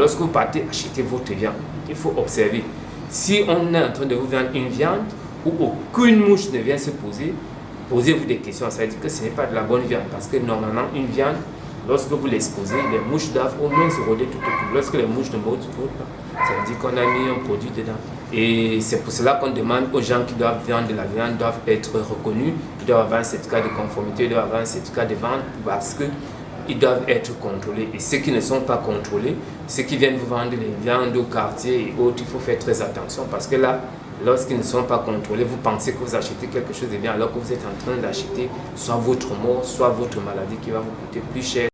lorsque vous partez acheter votre viande, il faut observer. Si on est en train de vous vendre une viande où aucune mouche ne vient se poser, posez-vous des questions. Ça veut dire que ce n'est pas de la bonne viande. Parce que normalement, une viande, lorsque vous l'exposez, les mouches doivent au moins se rôder tout autour. Lorsque les mouches ne rôdent pas, ça veut dire qu'on a mis un produit dedans. Et c'est pour cela qu'on demande aux gens qui doivent vendre de la viande, doivent être reconnus, ils doivent avoir un certificat de conformité, doivent avoir un certificat de vente parce qu'ils doivent être contrôlés. Et ceux qui ne sont pas contrôlés, ceux qui viennent vous vendre les viandes au quartier et autres, il faut faire très attention parce que là, lorsqu'ils ne sont pas contrôlés, vous pensez que vous achetez quelque chose de bien alors que vous êtes en train d'acheter soit votre mort, soit votre maladie qui va vous coûter plus cher